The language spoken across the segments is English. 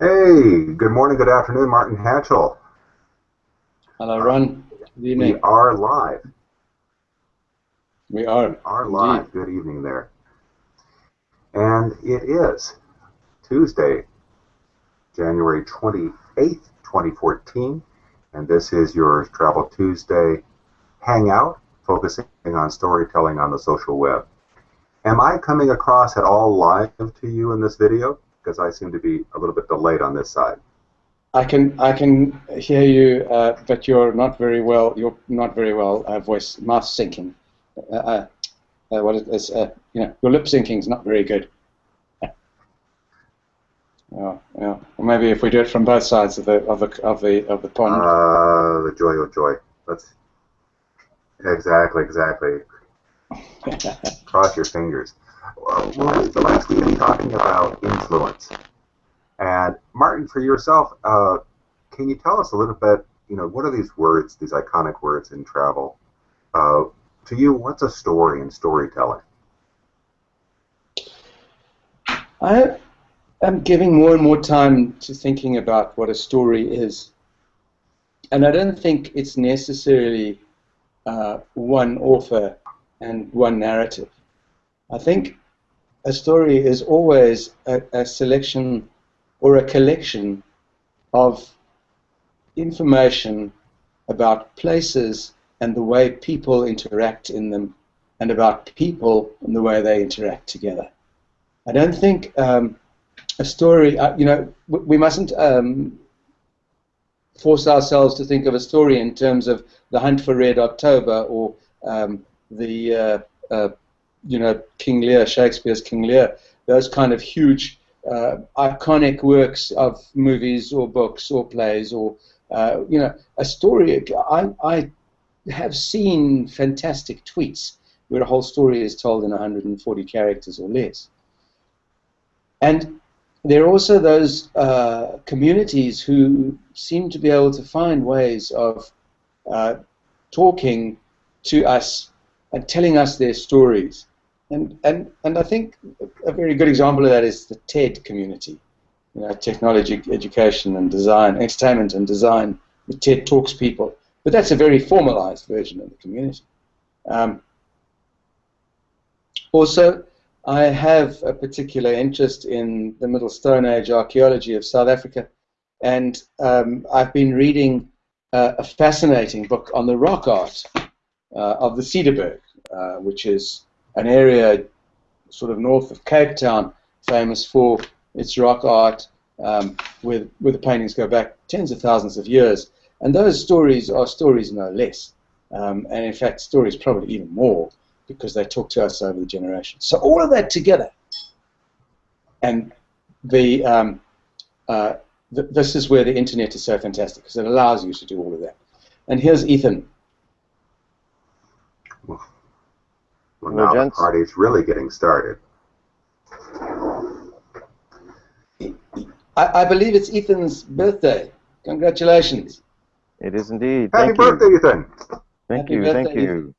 Hey, good morning, good afternoon, Martin Hatchuel. Hello, Ron. Good evening. We are live. We are. We are live. Indeed. Good evening there. And it is Tuesday, January 28th, 2014. And this is your Travel Tuesday Hangout, focusing on storytelling on the social web. Am I coming across at all live to you in this video? Because I seem to be a little bit delayed on this side. I can I can hear you, uh, but you're not very well. You're not very well. Uh, voice mouth syncing. Uh, uh, uh, what is is, uh, you know your lip syncing is not very good. Yeah, yeah. Or maybe if we do it from both sides of the of the of the of the pond. Uh, the joy of joy. Let's exactly, exactly. Cross your fingers. We were talking about influence. And Martin, for yourself, uh, can you tell us a little bit? You know, what are these words, these iconic words in travel? Uh, to you, what's a story in storytelling? I am giving more and more time to thinking about what a story is. And I don't think it's necessarily uh, one author and one narrative. I think a story is always a, a selection or a collection of information about places and the way people interact in them and about people and the way they interact together. I don't think um, a story, uh, you know, we mustn't um, force ourselves to think of a story in terms of the hunt for Red October or um, the, uh, uh, you know, King Lear, Shakespeare's King Lear, those kind of huge, uh, iconic works of movies or books or plays or, uh, you know, a story. I, I have seen fantastic tweets where a whole story is told in 140 characters or less. And there are also those uh, communities who seem to be able to find ways of uh, talking to us and telling us their stories. And, and, and I think a very good example of that is the TED community, you know, technology, education, and design, entertainment and design, the TED Talks people. But that's a very formalized version of the community. Um, also, I have a particular interest in the Middle Stone Age archaeology of South Africa, and um, I've been reading uh, a fascinating book on the rock art uh, of the Cederberg, uh, which is an area sort of north of Cape Town, famous for its rock art, um, where, the paintings go back tens of thousands of years. And those stories are stories no less, um, and in fact, stories probably even more because they talk to us over the generations. So all of that together, and the, um, uh, th this is where the internet is so fantastic because it allows you to do all of that. And here's Ethan. Now the party's really getting started. I, I, believe it's Ethan's birthday. Congratulations. It is indeed. Happy thank birthday, you. Ethan. Thank Happy you, birthday, thank you.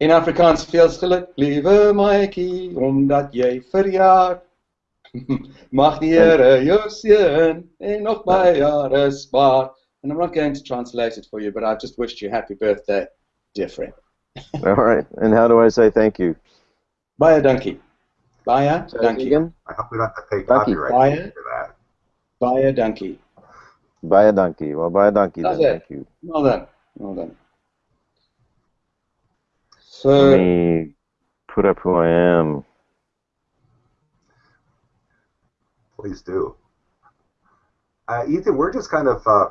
In Afrikaans veel geluk, lieve maatjie, omdat jy verjaar. Mag die Here jou seën en nog baie jare spaar. And I'm not going to translate it for you, but I've just wished you happy birthday, dear friend. All right. And how do I say thank you? Baie dankie. Baie Say it dankie. again? I hope we don't have to pay Thank you. copyright Bye. for that. Baie dankie. Buy a donkey. Well, buy a donkey then. It. Thank you. Well done. Well done. Let So, me put up who I am. Please do. Uh, Ethan, we're just kind of uh,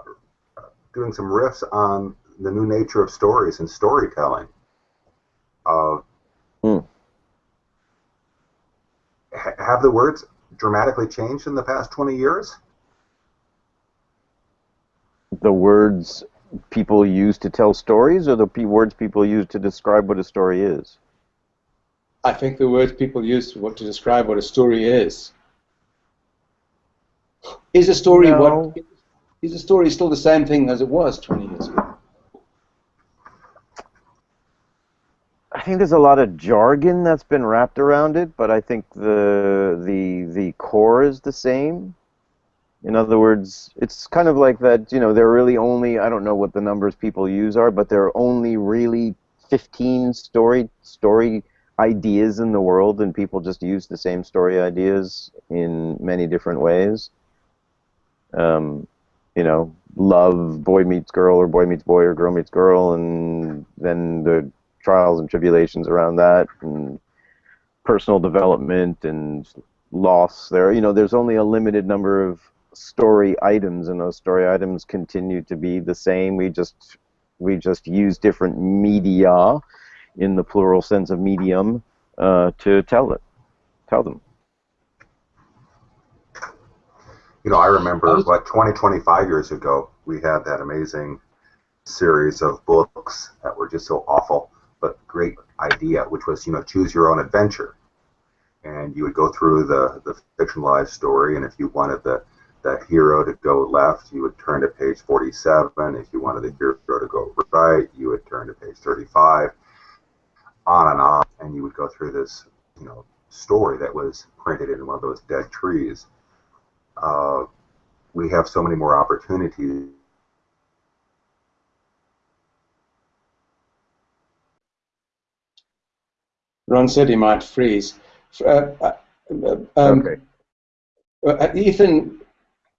doing some riffs on the new nature of stories and storytelling. Uh, Hmm. ha- have the words dramatically changed in the past 20 years? The words people use to tell stories, or the p- words people use to describe what a story is? I think the words people use to, to describe what a story is. Is a story No. what? Is a story still the same thing as it was 20 years ago? I think there's a lot of jargon that's been wrapped around it, but I think the the the core is the same. In other words, it's kind of like that, you know, there are really only, I don't know what the numbers people use are, but there are only really 15 story story ideas in the world, and people just use the same story ideas in many different ways. Um, you know, love, boy meets girl, or boy meets boy, or girl meets girl, and then the trials and tribulations around that, and personal development and loss. There, you know, there's only a limited number of story items, and those story items continue to be the same. We just we just use different media, in the plural sense of medium, uh, to tell it, tell them. You know, I remember what 20, 25 years ago, we had that amazing series of books that were just so awful, but great idea, which was, you know, choose your own adventure. And you would go through the, the fictionalized story, and if you wanted the, the hero to go left, you would turn to page 47. If you wanted the hero to go right, you would turn to page 35. On and on, and you would go through this, you know, story that was printed in one of those dead trees uh, we have so many more opportunities. Ron said he might freeze. Uh, uh, um, okay. Uh, Ethan,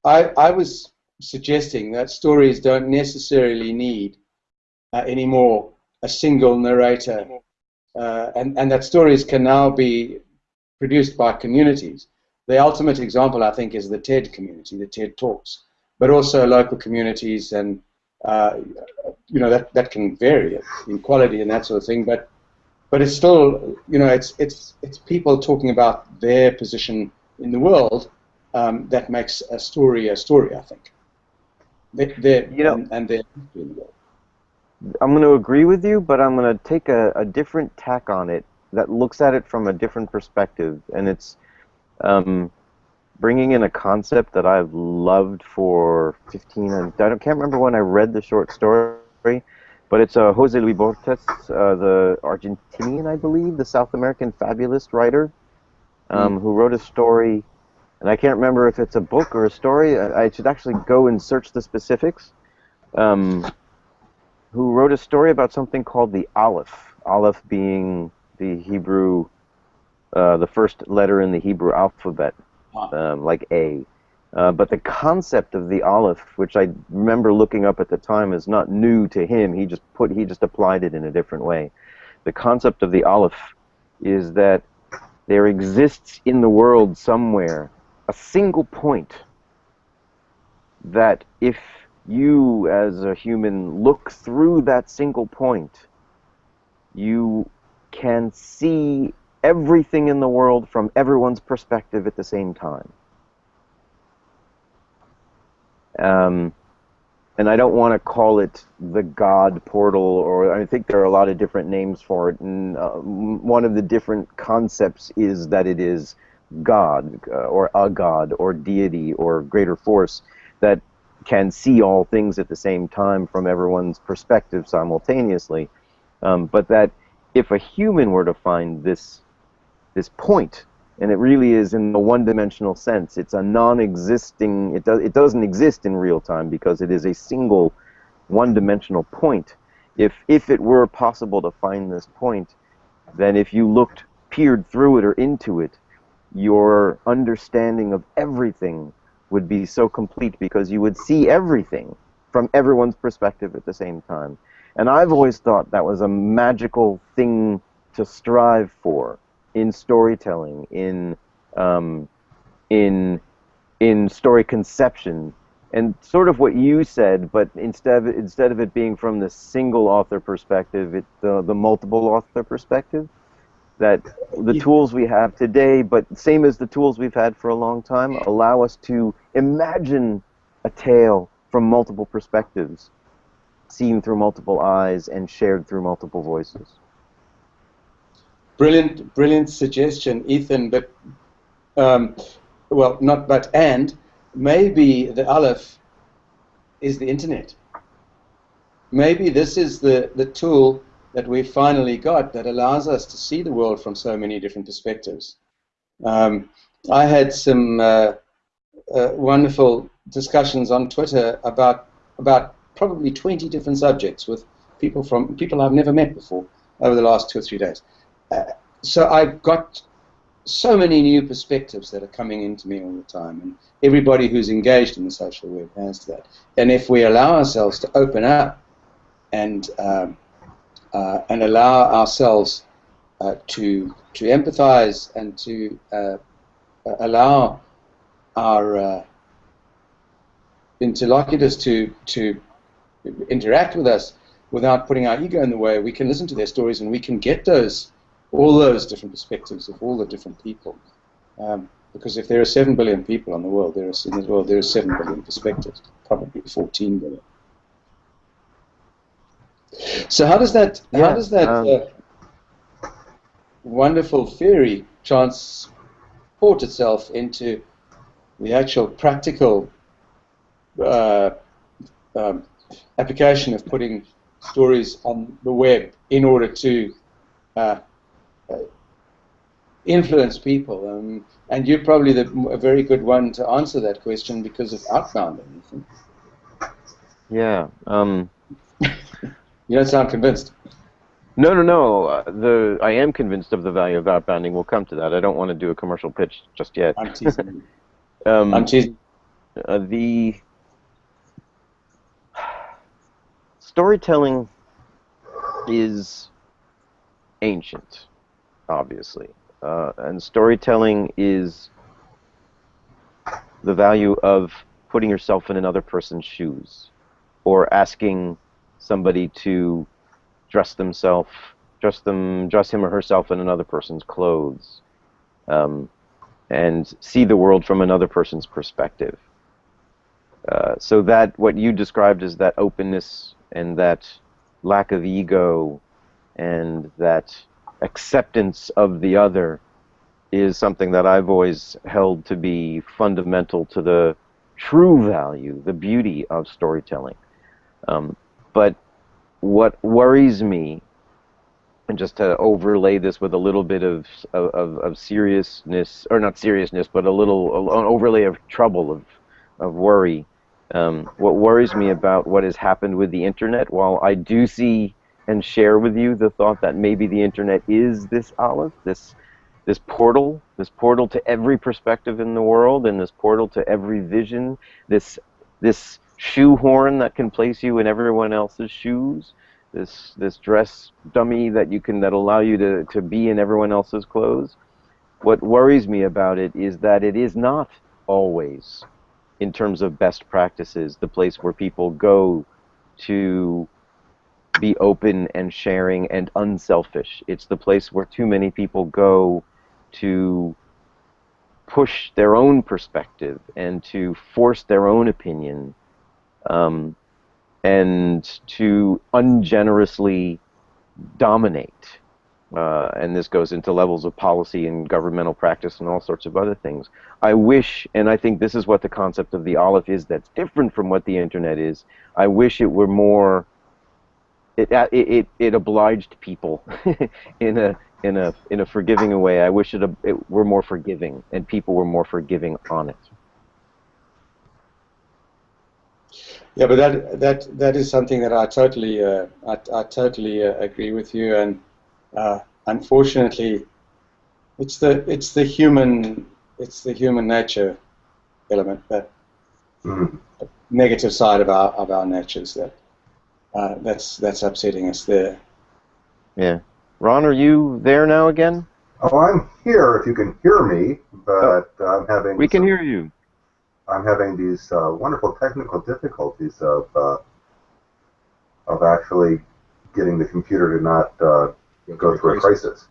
I, I was suggesting that stories don't necessarily need uh, anymore a single narrator, uh, and, and that stories can now be produced by communities. The ultimate example, I think, is the TED community, the TED Talks, but also local communities, and uh, you know that that can vary in quality and that sort of thing. But but it's still, you know, it's it's it's people talking about their position in the world um, that makes a story a story. I think. They, you know, and, and in. I'm going to agree with you, but I'm going to take a, a different tack on it that looks at it from a different perspective, and it's um, bringing in a concept that I've loved for 15. I can't remember when I read the short story, but it's uh, Jose Luis Borges, uh, the Argentinian, I believe, the South American fabulist writer, um, mm. who wrote a story, and I can't remember if it's a book or a story. I, I should actually go and search the specifics. Um, who wrote a story about something called the Aleph. Aleph being the Hebrew uh, the first letter in the Hebrew alphabet, um, like A. Uh, but the concept of the Aleph, which I remember looking up at the time, is not new to him. He just put he just applied it in a different way. The concept of the Aleph is that there exists in the world somewhere a single point that if you as a human look through that single point, you can see everything in the world from everyone's perspective at the same time. Um, and I don't want to call it the God portal, or I think there are a lot of different names for it. And uh, one of the different concepts is that it is God, uh, or a God, or deity, or greater force that can see all things at the same time from everyone's perspective simultaneously. Um, but that if a human were to find this this point, and it really is in the one-dimensional sense. It's a non-existing. It does. It doesn't exist in real time because it is a single, one-dimensional point. If if it were possible to find this point, then if you looked, peered through it or into it, your understanding of everything would be so complete because you would see everything from everyone's perspective at the same time. And I've always thought that was a magical thing to strive for in storytelling, in um, in in story conception, and sort of what you said, but instead of, instead of it being from the single author perspective, it the the multiple author perspective. That the yeah. tools we have today, but same as the tools we've had for a long time, allow us to imagine a tale from multiple perspectives, seen through multiple eyes, and shared through multiple voices. Brilliant, brilliant suggestion, Ethan. But um, well, not but and maybe the Aleph is the internet. Maybe this is the the tool that we finally got that allows us to see the world from so many different perspectives. Um, I had some uh, uh, wonderful discussions on Twitter about about probably 20 different subjects with people from people I've never met before over the last two or three days. So I've got so many new perspectives that are coming into me all the time, and everybody who's engaged in the social web has that. And if we allow ourselves to open up and um, uh, and allow ourselves uh, to to empathize and to uh, allow our uh, interlocutors to to interact with us without putting our ego in the way, we can listen to their stories and we can get those all those different perspectives of all the different people. Um, because if there are seven billion people in the world, there are in the world there are seven billion perspectives, probably fourteen billion. So how does that yeah, how does that um, uh, wonderful theory transport itself into the actual practical uh, um, application of putting stories on the web in order to uh, influence people. Um, and you're probably the, a very good one to answer that question because of outbound. Yeah. Um, you don't sound convinced. No, no, no. Uh, the I am convinced of the value of outbounding. We'll come to that. I don't want to do a commercial pitch just yet. I'm teasing. um, I'm teasing. Uh, the storytelling is ancient, obviously. Uh, and storytelling is the value of putting yourself in another person's shoes or asking somebody to dress themselves dress them dress him or herself in another person's clothes um, and see the world from another person's perspective uh, so that what you described as that openness and that lack of ego and that acceptance of the other is something that I've always held to be fundamental to the true value, the beauty of storytelling. Um, but what worries me, and just to overlay this with a little bit of, of, of seriousness, or not seriousness, but a little an overlay of trouble, of, of worry, um, what worries me about what has happened with the internet, while I do see and share with you the thought that maybe the internet is this Aleph, this this portal, this portal to every perspective in the world, and this portal to every vision, this this shoehorn that can place you in everyone else's shoes, this this dress dummy that you can that allow you to, to be in everyone else's clothes. What worries me about it is that it is not always in terms of best practices, the place where people go to be open and sharing and unselfish. It's the place where too many people go to push their own perspective and to force their own opinion um, and to ungenerously dominate uh, and this goes into levels of policy and governmental practice and all sorts of other things. I wish, and I think this is what the concept of the Aleph is that's different from what the internet is. I wish it were more. It uh, it it, it obliged people in a in a in a forgiving way. I wish it, it were more forgiving and people were more forgiving on it. Yeah, but that that that is something that I totally uh, I, I totally uh, agree with you and uh, unfortunately, it's the it's the human it's the human nature element the mm-hmm. negative side of our of our natures that uh, that's that's upsetting us there. Yeah, Ron, are you there now again? Oh, I'm here. If you can hear me, but oh, I'm having we can hear you. I'm having these uh, wonderful technical difficulties of uh, of actually getting the computer to not uh, go through a crisis.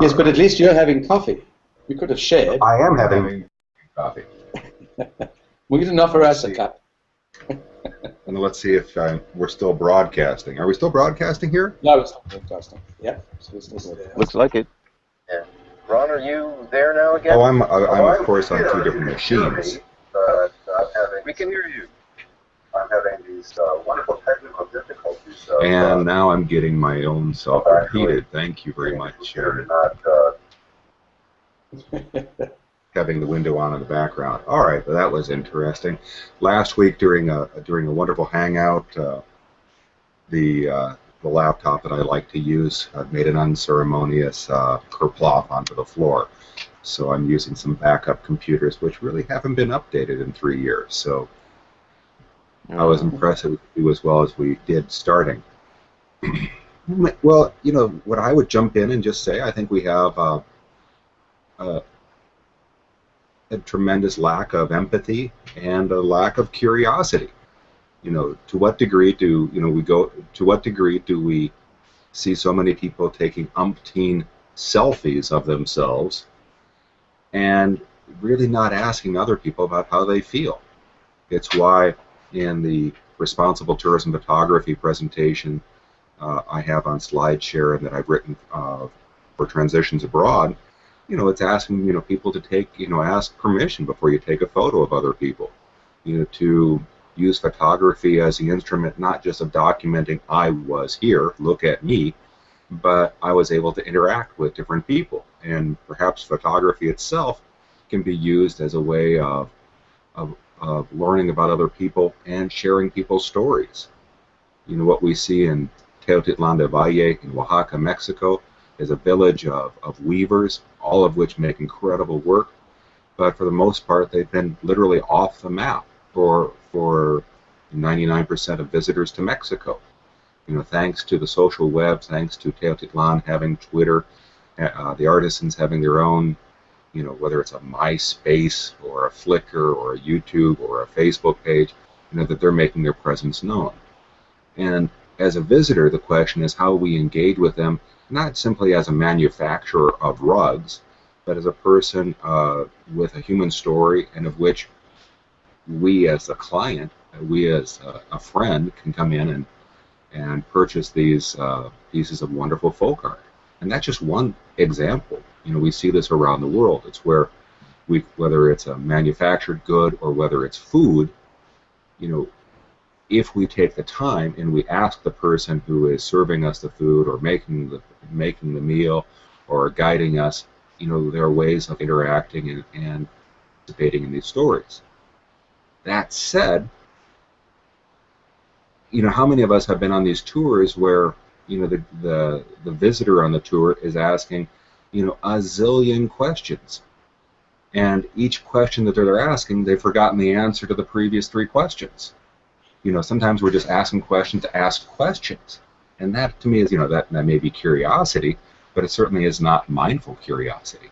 Yes, but at least you're having coffee. We could have shared. I am having coffee. we didn't offer us a cup. And let's see if uh, we're still broadcasting. Are we still broadcasting here? No, we're still broadcasting. Yeah. Looks like it. Yeah. Ron, are you there now again? Oh, I'm, I'm, of course on two different machines. But, uh, we can hear you. I'm having these uh, wonderful technical difficulties. So, and uh, now I'm getting my own self repeated. Thank you very much, Sharon. Not, uh, having the window on in the background. All right, well, that was interesting. Last week during a during a wonderful hangout, uh, the uh, the laptop that I like to use uh, made an unceremonious uh, kerplop onto the floor. So I'm using some backup computers, which really haven't been updated in three years. So I was impressed that we do as well as we did starting. well, you know, what I would jump in and just say, I think we have uh, uh, a tremendous lack of empathy and a lack of curiosity. You know, to what degree do you know we go? To what degree do we see so many people taking umpteen selfies of themselves and really not asking other people about how they feel? It's why in the responsible tourism photography presentation uh, I have on SlideShare and that I've written uh, for transitions abroad, you know, it's asking you know people to take you know ask permission before you take a photo of other people, you know, to use photography as the instrument not just of documenting I was here, look at me, but I was able to interact with different people, and perhaps photography itself can be used as a way of of, of learning about other people and sharing people's stories. You know what we see in Teotitlán del Valle in Oaxaca, Mexico, is a village of, of weavers, all of which make incredible work. But for the most part, they've been literally off the map for for 99% of visitors to Mexico. You know, thanks to the social web, thanks to Teotitlán having Twitter, uh, the artisans having their own, you know, whether it's a MySpace or a Flickr or a YouTube or a Facebook page, you know, that they're making their presence known. And as a visitor, the question is how we engage with them not simply as a manufacturer of rugs, but as a person uh, with a human story and of which we as a client, we as a, a friend can come in and, and purchase these uh, pieces of wonderful folk art. And that's just one example. You know, we see this around the world. It's where we, whether it's a manufactured good or whether it's food, you know, if we take the time and we ask the person who is serving us the food or making the making the meal or guiding us, you know, there are ways of interacting and, and participating in these stories. That said, you know, how many of us have been on these tours where, you know, the, the, the visitor on the tour is asking, you know, a zillion questions. And each question that they're asking, they've forgotten the answer to the previous three questions you know, sometimes we're just asking questions to ask questions. And that to me is, you know, that, that may be curiosity, but it certainly is not mindful curiosity.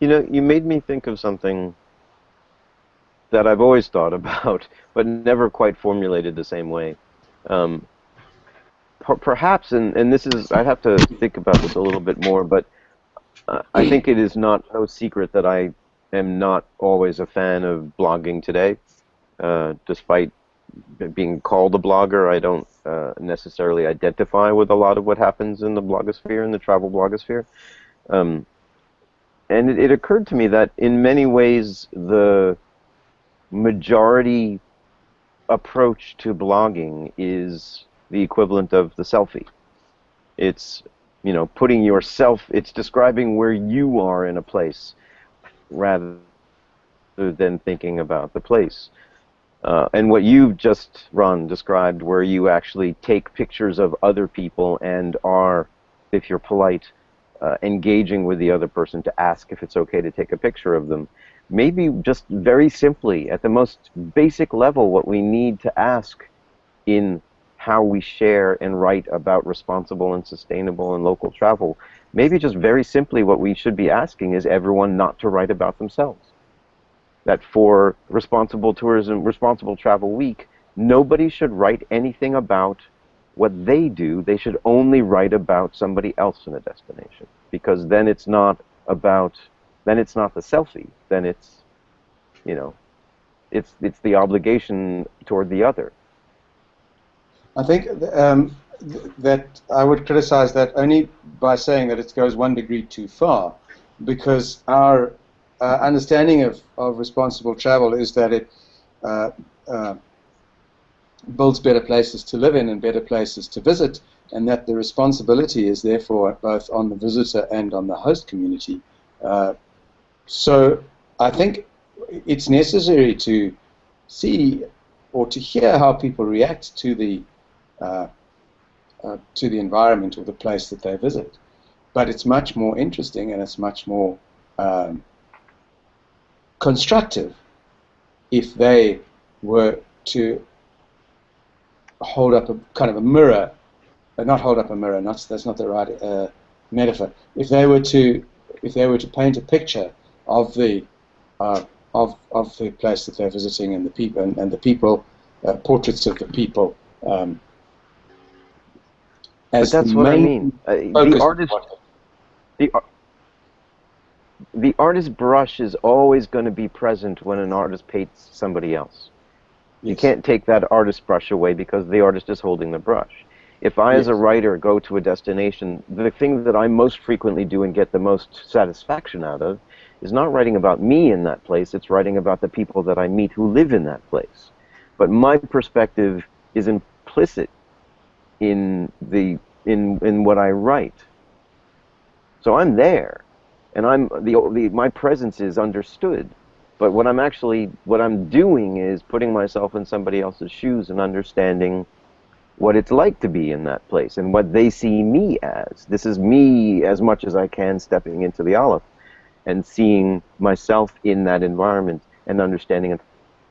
You know, you made me think of something that I've always thought about, but never quite formulated the same way. Um, per perhaps, and, and this is, I'd have to think about this a little bit more, but uh, I think it is not no secret that I am not always a fan of blogging today. Uh, despite being called a blogger, I don't uh, necessarily identify with a lot of what happens in the blogosphere, in the travel blogosphere. Um, and it, it, occurred to me that in many ways the majority approach to blogging is the equivalent of the selfie. It's you know putting yourself. It's describing where you are in a place rather than thinking about the place. Uh, and what you've just run described, where you actually take pictures of other people and are, if you're polite, uh, engaging with the other person to ask if it's okay to take a picture of them. Maybe just very simply, at the most basic level, what we need to ask in how we share and write about responsible and sustainable and local travel, maybe just very simply what we should be asking is everyone not to write about themselves that for responsible tourism, responsible travel week, nobody should write anything about what they do. They should only write about somebody else in a destination because then it's not about then it's not the selfie. Then it's you know it's it's the obligation toward the other. I think um, that I would criticize that only by saying that it goes one degree too far, because our uh, understanding of, of responsible travel is that it uh, uh, builds better places to live in and better places to visit, and that the responsibility is therefore both on the visitor and on the host community uh, so I think it's necessary to see or to hear how people react to the uh, uh, to the environment or the place that they visit. But it's much more interesting and it's much more um, constructive if they were to hold up a kind of a mirror, uh, not hold up a mirror, not, that's not the right uh, metaphor. If they were to if they were to paint a picture of the uh, of of the place that they're visiting and the people and, and the people uh, portraits of the people. Um, but that's what I mean. Uh, the artist, the, the artist's brush is always going to be present when an artist paints somebody else. Yes. You can't take that artist brush away because the artist is holding the brush. If I, yes. as a writer, go to a destination, the thing that I most frequently do and get the most satisfaction out of is not writing about me in that place, it's writing about the people that I meet who live in that place. But my perspective is implicit in the in in what I write. So I'm there, and I'm the, the my presence is understood. But what I'm actually what I'm doing is putting myself in somebody else's shoes and understanding what it's like to be in that place and what they see me as. This is me as much as I can stepping into the Aleph and seeing myself in that environment and understanding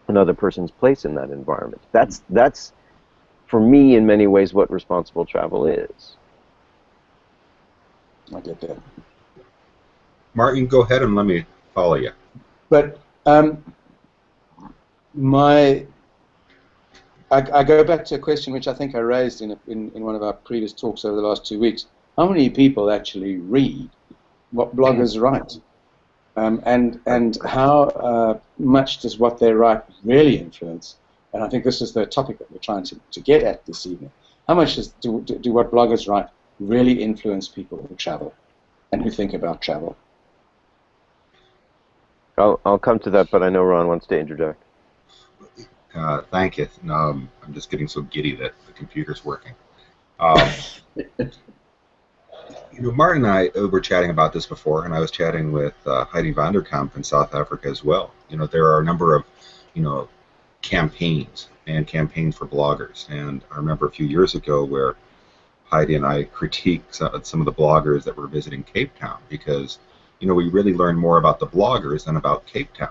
another person's place in that environment. That's that's for me in many ways what responsible travel is. I get that. Martin, go ahead and let me follow you. But um, my I, I, go back to a question which I think I raised in, a, in, in one of our previous talks over the last two weeks. How many people actually read what bloggers write? Um, and and how uh, much does what they write really influence? And I think this is the topic that we're trying to, to get at this evening. How much does, do, do, do what bloggers write really influence people who travel and who think about travel? I'll, I'll come to that, but I know Ron wants to interject. Uh, thank you. Um, I'm just getting so giddy that the computer's working. Um, you know, Martin and I were chatting about this before, and I was chatting with uh, Heidi Vanderkamp in South Africa as well. You know, there are a number of, you know, campaigns and campaigns for bloggers. And I remember a few years ago where Heidi and I critiqued some of the bloggers that were visiting Cape Town because, you know, we really learn more about the bloggers than about Cape Town.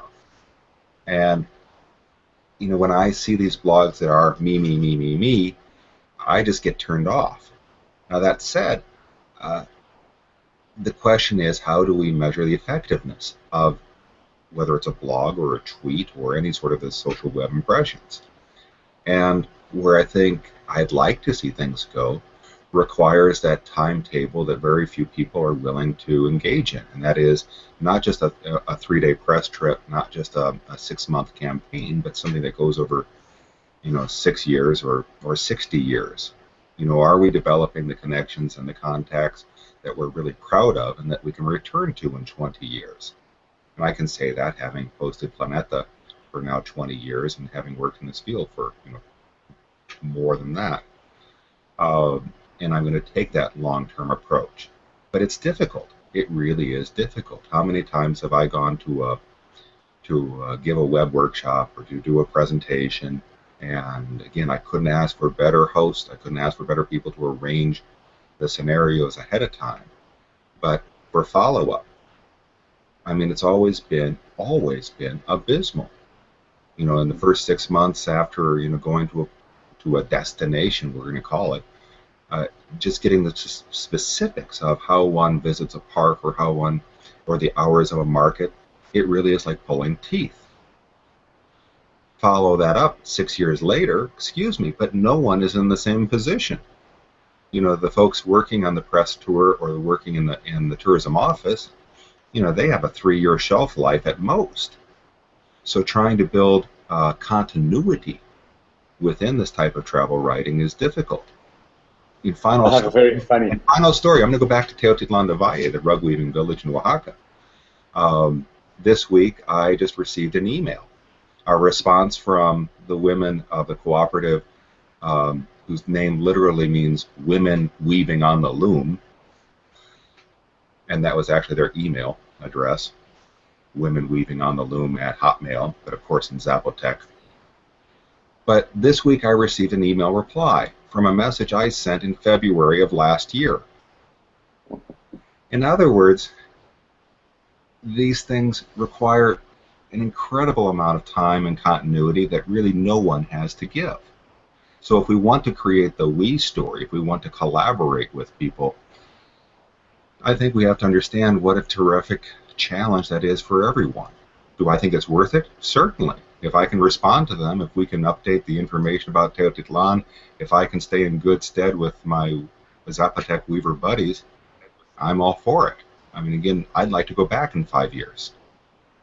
And, you know, when I see these blogs that are me, me, me, me, me, I just get turned off. Now, that said, uh, the question is how do we measure the effectiveness of whether it's a blog or a tweet or any sort of the social web impressions? And where I think I'd like to see things go requires that timetable that very few people are willing to engage in. And that is not just a, a three day press trip, not just a, a six month campaign, but something that goes over, you know, six years or, or 60 years. You know, are we developing the connections and the contacts that we're really proud of and that we can return to in 20 years? And I can say that having posted Planeta for now 20 years and having worked in this field for, you know, more than that. Um, and I'm going to take that long-term approach. But it's difficult. It really is difficult. How many times have I gone to a to uh, give a web workshop or to do a presentation, and again, I couldn't ask for better host. I couldn't ask for better people to arrange the scenarios ahead of time. But for follow-up, I mean, it's always been always been abysmal. You know, in the first six months after you know going to a to a destination, we're going to call it, uh, just getting the specifics of how one visits a park or how one or the hours of a market, it really is like pulling teeth. Follow that up six years later, excuse me, but no one is in the same position. You know, the folks working on the press tour or working in the in the tourism office, you know, they have a three-year shelf life at most. So trying to build uh, continuity within this type of travel writing is difficult in final have very funny final story. I'm going to go back to Teotitlan del Valle, the rug weaving village in Oaxaca. Um, this week, I just received an email, a response from the women of the cooperative, um, whose name literally means "women weaving on the loom," and that was actually their email address. Women Weaving on the Loom at Hotmail, but of course in Zapotec. But this week I received an email reply from a message I sent in February of last year. In other words, these things require an incredible amount of time and continuity that really no one has to give. So if we want to create the we story, if we want to collaborate with people, I think we have to understand what a terrific challenge that is for everyone. Do I think it's worth it? Certainly. If I can respond to them, if we can update the information about Teotitlan, if I can stay in good stead with my Zapotec Weaver buddies, I'm all for it. I mean, again, I'd like to go back in five years,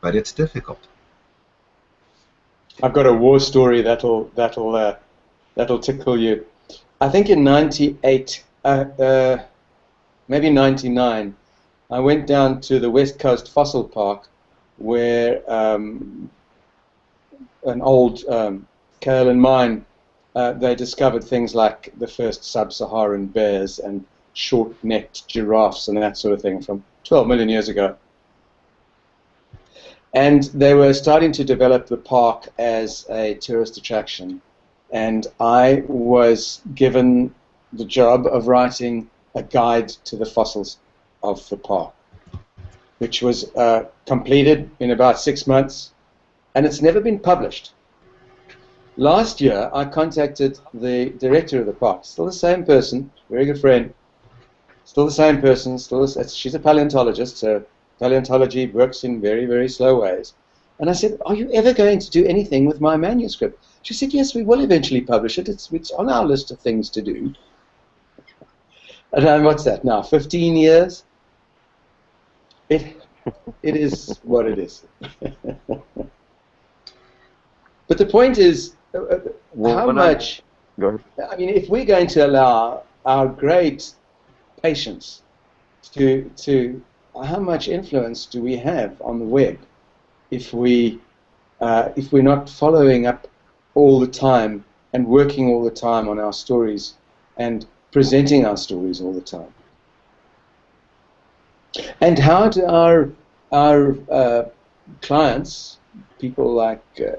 but it's difficult. I've got a war story that'll that'll uh, that'll tickle you. I think in '98, uh, uh, maybe '99, I went down to the West Coast Fossil Park, where um, an old um, kaolin mine, uh, they discovered things like the first sub-Saharan bears and short-necked giraffes and that sort of thing from 12 million years ago. And they were starting to develop the park as a tourist attraction. And I was given the job of writing a guide to the fossils of the park, which was uh, completed in about six months, and it's never been published. Last year, I contacted the director of the park, still the same person, very good friend, still the same person, still the, she's a paleontologist, so paleontology works in very, very slow ways. And I said, are you ever going to do anything with my manuscript? She said, yes, we will eventually publish it. It's, it's on our list of things to do. And what's that now, 15 years? It, it is what it is. but the point is, uh, uh well, how much, I, I mean, if we're going to allow our great patience to, to how much influence do we have on the web if we uh, if we're not following up all the time and working all the time on our stories and presenting our stories all the time? And how do our our uh, clients, people like uh,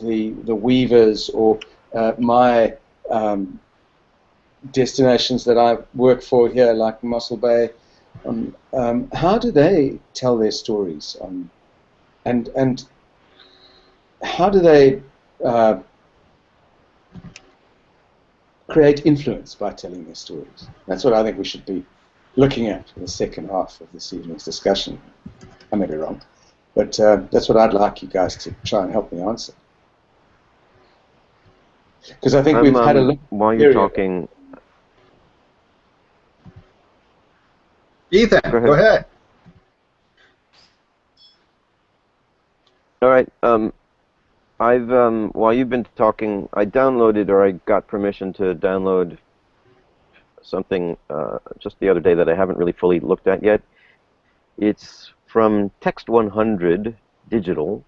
the the weavers or uh, my um, destinations that I work for here, like Mossel Bay, um, um, how do they tell their stories? Um, and and how do they uh, create influence by telling their stories? That's what I think we should be looking at in the second half of this evening's discussion. I may be wrong, but uh, that's what I'd like you guys to try and help me answer. Because I think we've had a um, look. While you're talking, Ethan, go ahead. Go ahead. All right. Um, I've um, while you've been talking, I downloaded or I got permission to download something uh, just the other day that I haven't really fully looked at yet. It's from Text 100 Digital,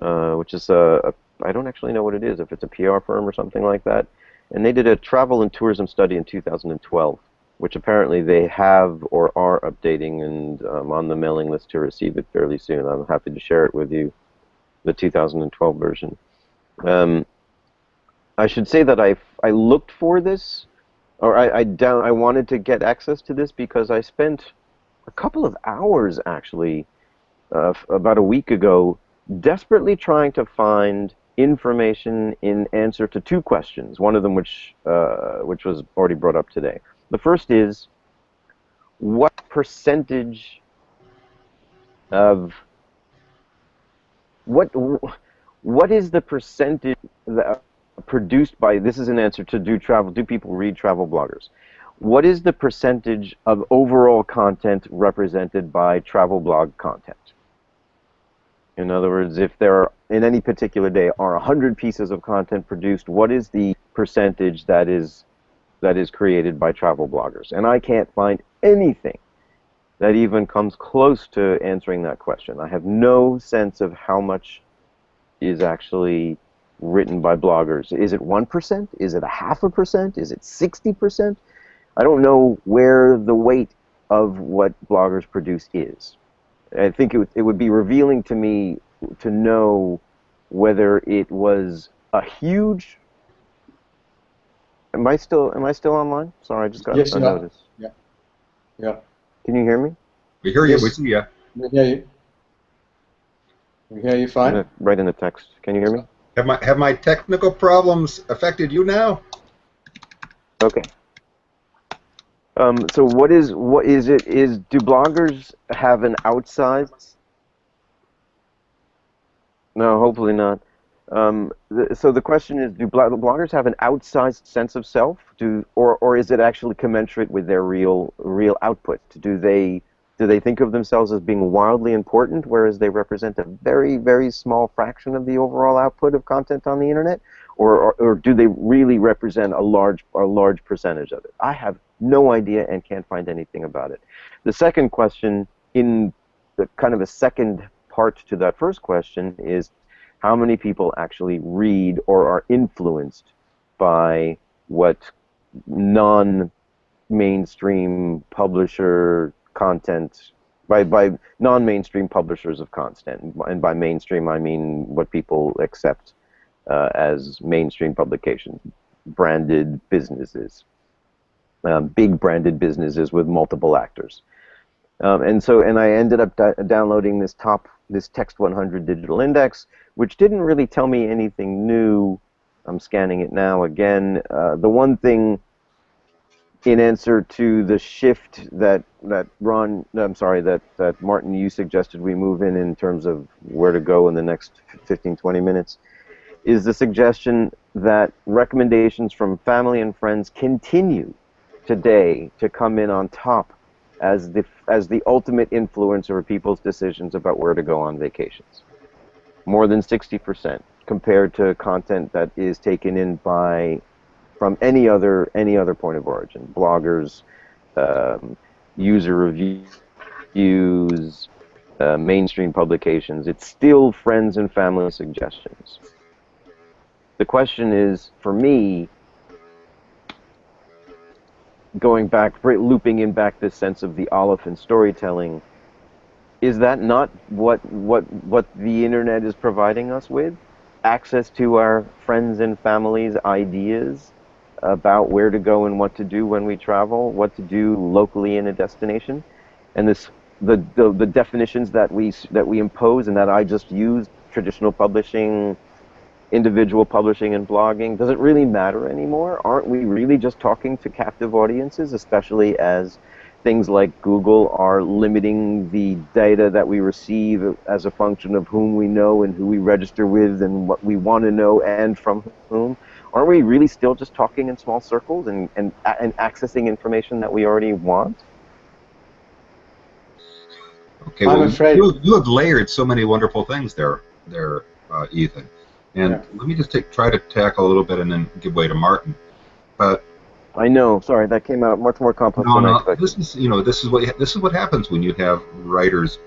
uh, which is a, a I don't actually know what it is, if it's a PR firm or something like that. And they did a travel and tourism study in 2012 which apparently they have or are updating, and I'm um, on the mailing list to receive it fairly soon. I'm happy to share it with you, the 2012 version. Um, I should say that I, I looked for this, or I, I, down, I wanted to get access to this because I spent a couple of hours actually uh, about a week ago desperately trying to find information in answer to two questions, one of them which, uh, which was already brought up today. The first is what percentage of what what is the percentage that produced by this is an answer to do travel do people read travel bloggers what is the percentage of overall content represented by travel blog content in other words if there are in any particular day are 100 pieces of content produced what is the percentage that is that is created by travel bloggers. And I can't find anything that even comes close to answering that question. I have no sense of how much is actually written by bloggers. Is it 1%? Is it a half a percent? Is it 60%? I don't know where the weight of what bloggers produce is. I think it, would- it would be revealing to me to know whether it was a huge. Am I still Am I still online? Sorry, I just got Yes, a you notice. Yeah. Yeah. Can you hear me? We hear you. We Yes. see you. We hear you. We hear you In fine. the- right in the text. Can you hear me? Have my have my technical problems affected you now? Okay. Um, so what is what is it? Is do bloggers have an outside? No, hopefully not. Um, so the question is, do blo- bloggers have an outsized sense of self? Do or or is it actually commensurate with their real real output? Do they do they think of themselves as being wildly important, whereas they represent a very very small fraction of the overall output of content on the internet? or, or, or do they really represent a large a large percentage of it? I have no idea and can't find anything about it. The second question, in the kind of a second part to that first question, is how many people actually read or are influenced by what non-mainstream publisher content by, by non-mainstream publishers of content and by mainstream I mean what people accept uh, as mainstream publications, branded businesses, um, big branded businesses with multiple actors. Um, and so, and I ended up di- downloading this top, this Text 100 digital index, which didn't really tell me anything new. I'm scanning it now again. Uh, the one thing, in answer to the shift that that Ron, I'm sorry, that that Martin, you suggested we move in in terms of where to go in the next 15, 20 minutes is the suggestion that recommendations from family and friends continue today to come in on top as the as the ultimate influence over people's decisions about where to go on vacations. More than 60% compared to content that is taken in by from any other any other point of origin, bloggers, um, user reviews, uh, mainstream publications. It's still friends and family suggestions. The question is, for me, going back, looping in back this sense of the oliphant storytelling, is that not what what what the internet is providing us with? Access to our friends and families' ideas about where to go and what to do when we travel, what to do locally in a destination, and this the the, the definitions that we that we impose and that I just used traditional publishing individual publishing and blogging, does it really matter anymore? Aren't we really just talking to captive audiences, especially as things like Google are limiting the data that we receive as a function of whom we know and who we register with and what we want to know and from whom? Aren't we really still just talking in small circles and, and, and accessing information that we already want? Okay, I'm afraid- you, you have layered so many wonderful things there, there, uh, Ethan. And Yeah. let me just take, try to tackle a little bit and then give way to Martin. But I know, sorry, that came out much more complex no, than I no, expected. this is you know this is what this is what happens when you have writers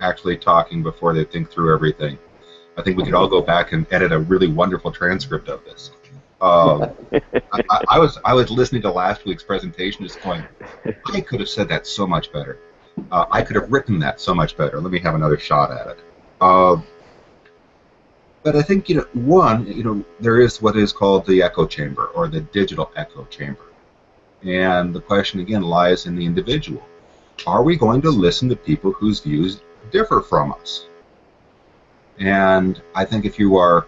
actually talking before they think through everything. I think we could all go back and edit a really wonderful transcript of this. Um, I, I, I was I was listening to last week's presentation, just going, I could have said that so much better. Uh, I could have written that so much better. Let me have another shot at it. Uh, but I think you know, one, you know, there is what is called the echo chamber or the digital echo chamber, and the question again lies in the individual. Are we going to listen to people whose views differ from us? And I think if you are,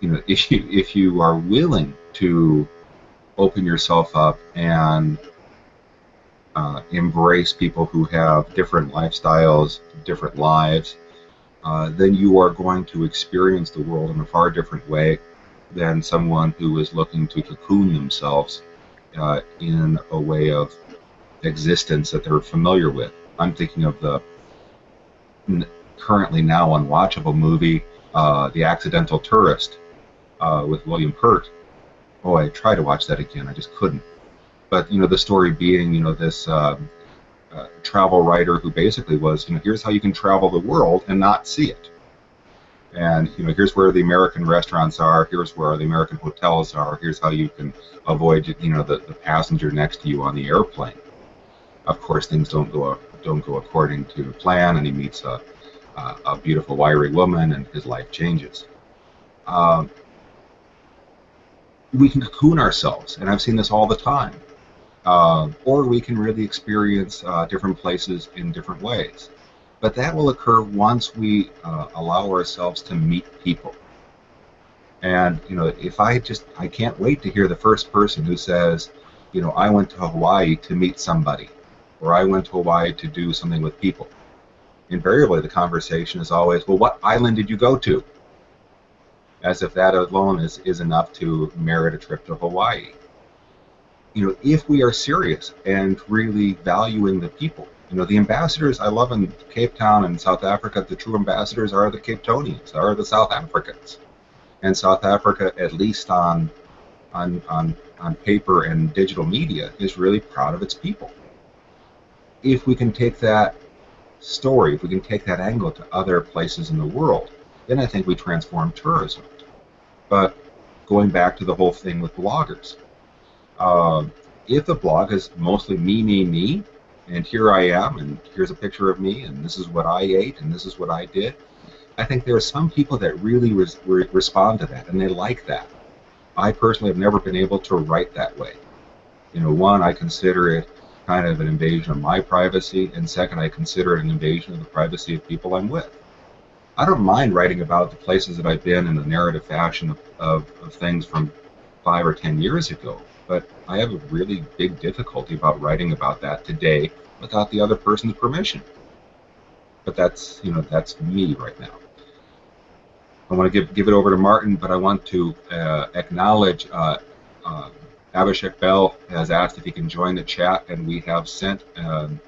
you know, if you if you are willing to open yourself up and uh, embrace people who have different lifestyles, different lives, uh, then you are going to experience the world in a far different way than someone who is looking to cocoon themselves uh, in a way of existence that they're familiar with. I'm thinking of the currently now unwatchable movie, uh, The Accidental Tourist, uh, with William Hurt. Oh, I tried to watch that again, I just couldn't. But you know, the story being, you know, this um, uh, travel writer who basically was, you know, here's how you can travel the world and not see it. And you know, here's where the American restaurants are. Here's where the American hotels are. Here's how you can avoid, you know, the, the passenger next to you on the airplane. Of course, things don't go don't go according to plan, and he meets a, a, a beautiful, wiry woman, and his life changes. Um, we can cocoon ourselves, and I've seen this all the time. Uh, or we can really experience uh, different places in different ways. But that will occur once we uh, allow ourselves to meet people. And you know, if I just I can't wait to hear the first person who says, you know, I went to Hawaii to meet somebody, or I went to Hawaii to do something with people. Invariably, the conversation is always, well, what island did you go to? As if that alone is, is enough to merit a trip to Hawaii. You know, if we are serious and really valuing the people, you know, the ambassadors I love in Cape Town and South Africa, the true ambassadors are the Cape Townians, are the South Africans and South Africa, at least on on on on paper and digital media, is really proud of its people. If we can take that story, if we can take that angle to other places in the world, then I think we transform tourism. But going back to the whole thing with bloggers, uh, if the blog is mostly me, me, me, and here I am, and here's a picture of me, and this is what I ate, and this is what I did, I think there are some people that really res re respond to that, and they like that. I personally have never been able to write that way. You know, one, I consider it kind of an invasion of my privacy, and second, I consider it an invasion of the privacy of people I'm with. I don't mind writing about the places that I've been in the narrative fashion of, of, of things from five or ten years ago, but I have a really big difficulty about writing about that today without the other person's permission. But that's, you know, that's me right now. I want to give, give it over to Martin, but I want to uh, acknowledge uh, uh, Abhishek Bell has asked if he can join the chat, and we have sent um,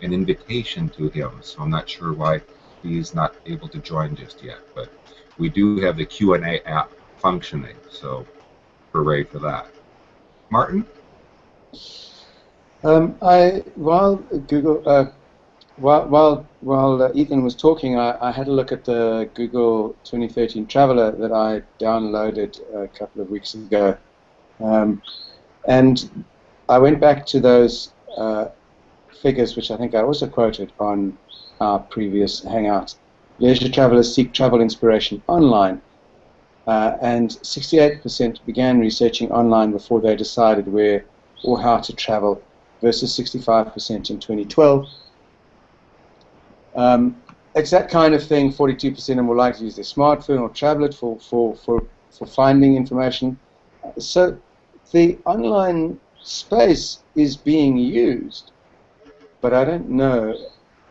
an invitation to him. So I'm not sure why he's not able to join just yet, but we do have the Q&A app functioning, so hooray for that. Martin? Um, I while Google uh, while while while uh, Ethan was talking, I, I, had a look at the Google 2013 Traveler that I downloaded a couple of weeks ago, um, and I went back to those uh, figures, which I think I also quoted on our previous Hangout. Leisure travelers seek travel inspiration online, uh, and 68% began researching online before they decided where or how to travel, versus 65% in 2012 um, it's that kind of thing. 42% are more likely to use their smartphone or tablet for, for, for, for finding information. So the online space is being used, but I don't know.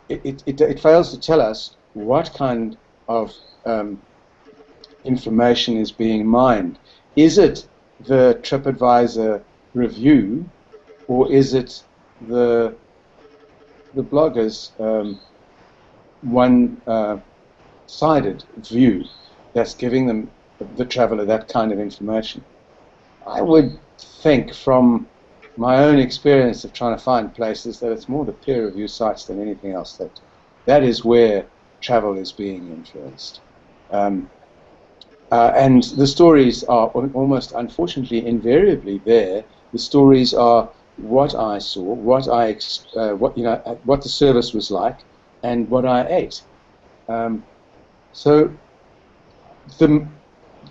It, it, it, it fails to tell us what kind of um, information is being mined. Is it the TripAdvisor review, or is it the the bloggers um, one-sided uh, view that's giving them the traveler that kind of information. I would think from my own experience of trying to find places that it's more the peer review sites than anything else that that is where travel is being influenced. Um, uh, and the stories are almost unfortunately invariably there. The stories are what I saw, what I uh, what you know, what the service was like, and what I ate. Um, so the,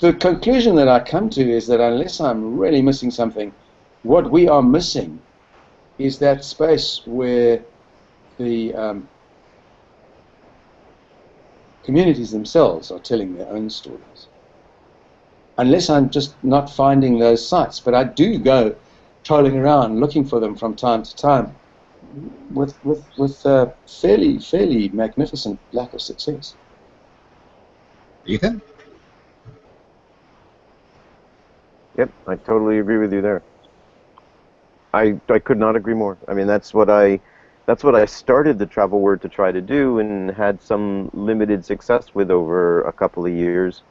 the conclusion that I come to is that unless I'm really missing something, what we are missing is that space where the um, communities themselves are telling their own stories. Unless I'm just not finding those sites, but I do go trolling around looking for them from time to time with with with a fairly fairly magnificent lack of success. Ethan. Yep, I totally agree with you there. I I could not agree more. I mean, that's what I that's what I started the travel word to try to do and had some limited success with over a couple of years,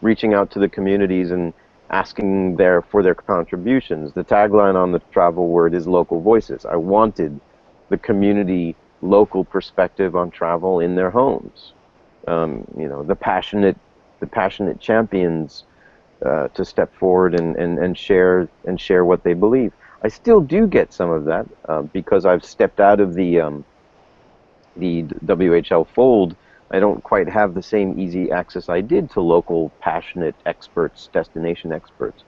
reaching out to the communities and asking their for their contributions. The tagline on the travel word is local voices. I wanted the community local perspective on travel in their homes. Um, you know, the passionate, the passionate champions uh, to step forward and, and, and share and share what they believe. I still do get some of that uh, because I've stepped out of the um, the WHL fold, I don't quite have the same easy access I did to local passionate experts, destination experts.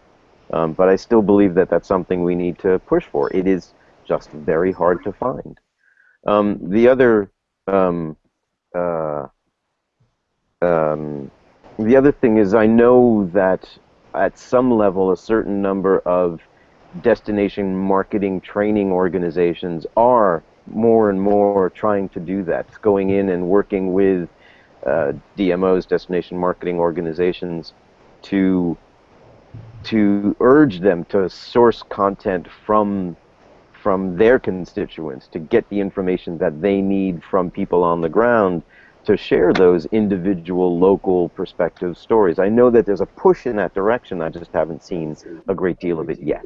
Um, but I still believe that that's something we need to push for. It is just very hard to find. Um, the other um, uh, um, the other thing is I know that at some level a certain number of destination marketing training organizations are more and more trying to do that, going in and working with uh, DMOs, destination marketing organizations, to to urge them to source content from from their constituents to get the information that they need from people on the ground to share those individual local perspective stories. I know that there's a push in that direction. I just haven't seen a great deal of it yet.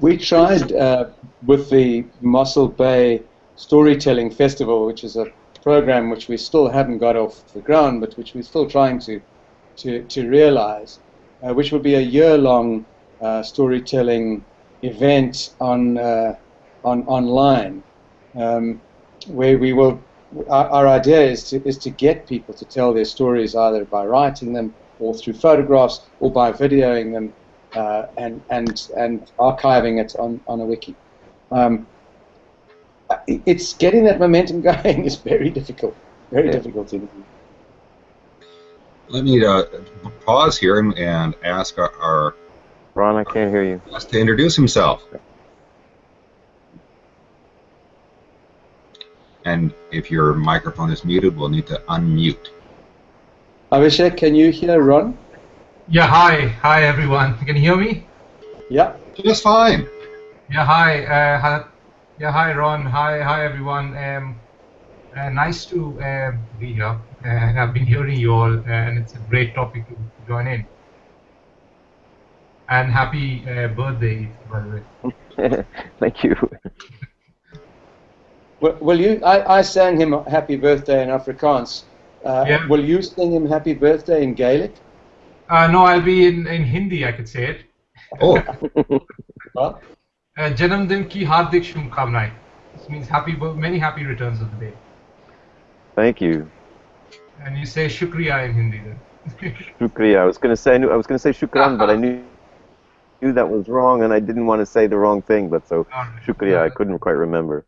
We tried uh, with the Mossel Bay Storytelling Festival, which is a program which we still haven't got off the ground, but which we're still trying to to, to realize, uh, which will be a year-long uh, storytelling event on uh, on online, um, where we will. Our, our, idea is to is to get people to tell their stories either by writing them or through photographs or by videoing them uh, and and and archiving it on on a wiki. Um, it's getting that momentum going is very difficult, very yeah. difficult to do. Let me uh, pause here and, and ask our, our Ron, I can't hear you. To introduce himself. And if your microphone is muted, we'll need to unmute. Abhishek, can you hear Ron? Yeah, hi. Hi, everyone. Can you hear me? Yeah. Just fine. Yeah, hi. Uh, yeah, hi, Ron. Hi, hi, everyone. Um, uh, nice to uh, be here. Uh, I've been hearing you all, uh, and it's a great topic to join in. And happy uh, birthday, by the way. Thank you. Well, will you? I, I sang him happy birthday in Afrikaans. Uh, yeah. Will you sing him happy birthday in Gaelic? Uh, no, I'll be in, in Hindi. I could say it. Oh. uh, Janam Din ki hardik shubhkamnaएं. This means happy, many happy returns of the day. Thank you. And you say shukriya in Hindi then. shukriya. I was going to say I was going to say shukran, but I knew knew that was wrong, and I didn't want to say the wrong thing. But so, shukriya, I couldn't quite remember.